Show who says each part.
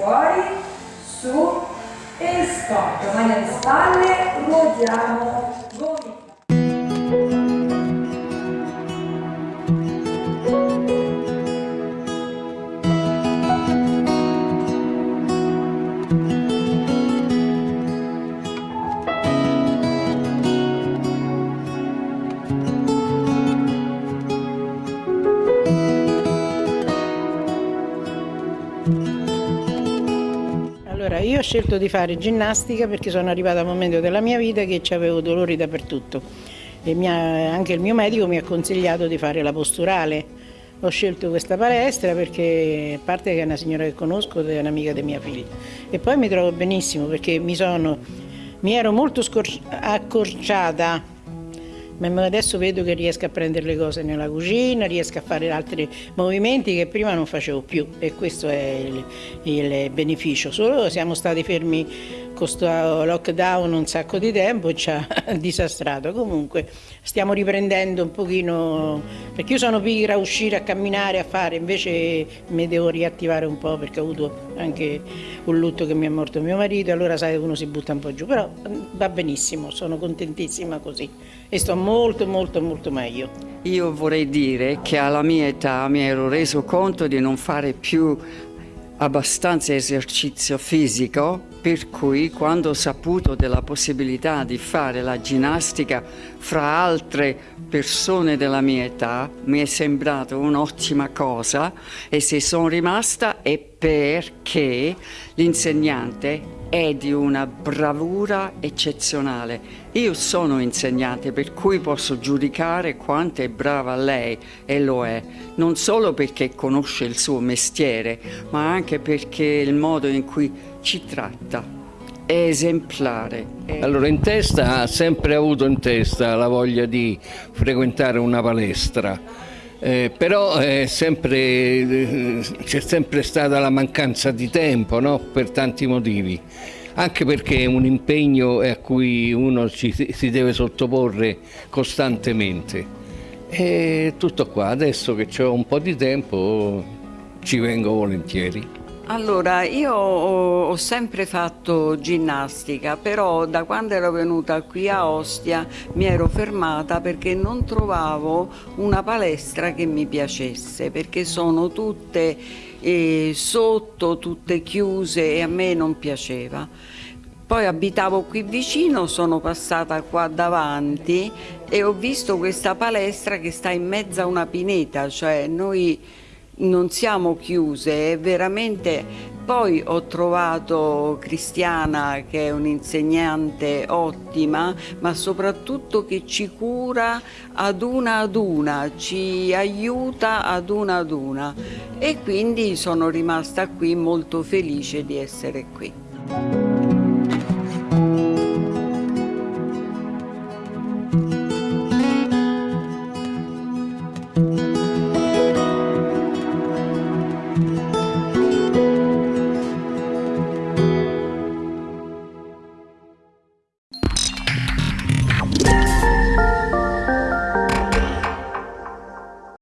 Speaker 1: fuori, su e stop, mani alle spalle, ruotiamo
Speaker 2: Allora, io ho scelto di fare ginnastica perché sono arrivata a un momento della mia vita che avevo dolori dappertutto e ha- anche il mio medico mi ha consigliato di fare la posturale. Ho scelto questa palestra perché, a parte che è una signora che conosco, è un'amica di mia figlia, e poi mi trovo benissimo perché mi, sono, mi ero molto accorciata ma adesso vedo che riesco a prendere le cose nella cucina, riesco a fare altri movimenti che prima non facevo più e questo è il, il beneficio. Solo siamo stati fermi con questo lockdown un sacco di tempo e ci ha disastrato. Comunque stiamo riprendendo un pochino, perché io sono pigra a uscire, a camminare, a fare, invece mi devo riattivare un po' perché ho avuto anche un lutto che mi è morto mio marito, allora sai uno si butta un po' giù, però va benissimo, sono contentissima così e sto molto molto molto meglio.
Speaker 3: Io vorrei dire che alla mia età mi ero reso conto di non fare più abbastanza esercizio fisico, per cui quando ho saputo della possibilità di fare la ginnastica fra altre persone della mia età, mi è sembrato un'ottima cosa e se sono rimasta è perché l'insegnante è di una bravura eccezionale. Io sono insegnante per cui posso giudicare quanto è brava lei e lo è, non solo perché conosce il suo mestiere, ma anche perché il modo in cui ci tratta è esemplare.
Speaker 4: Allora, in testa ha sempre avuto in testa la voglia di frequentare una palestra, eh, però sempre, eh, c'è sempre stata la mancanza di tempo no? per tanti motivi, anche perché è un impegno a cui uno ci, si deve sottoporre costantemente. E tutto qua, adesso che ho un po' di tempo ci vengo volentieri.
Speaker 3: Allora, io ho, sempre fatto ginnastica, però da quando ero venuta qui a Ostia mi ero fermata perché non trovavo una palestra che mi piacesse, perché sono tutte eh, sotto, tutte chiuse e a me non piaceva. Poi abitavo qui vicino, sono passata qua davanti e ho visto questa palestra che sta in mezzo a una pineta, cioè noi non siamo chiuse, veramente... Poi ho trovato Cristiana che è un'insegnante ottima, ma soprattutto che ci cura ad una ad una, ci aiuta ad una ad una e quindi sono rimasta qui molto felice di essere qui.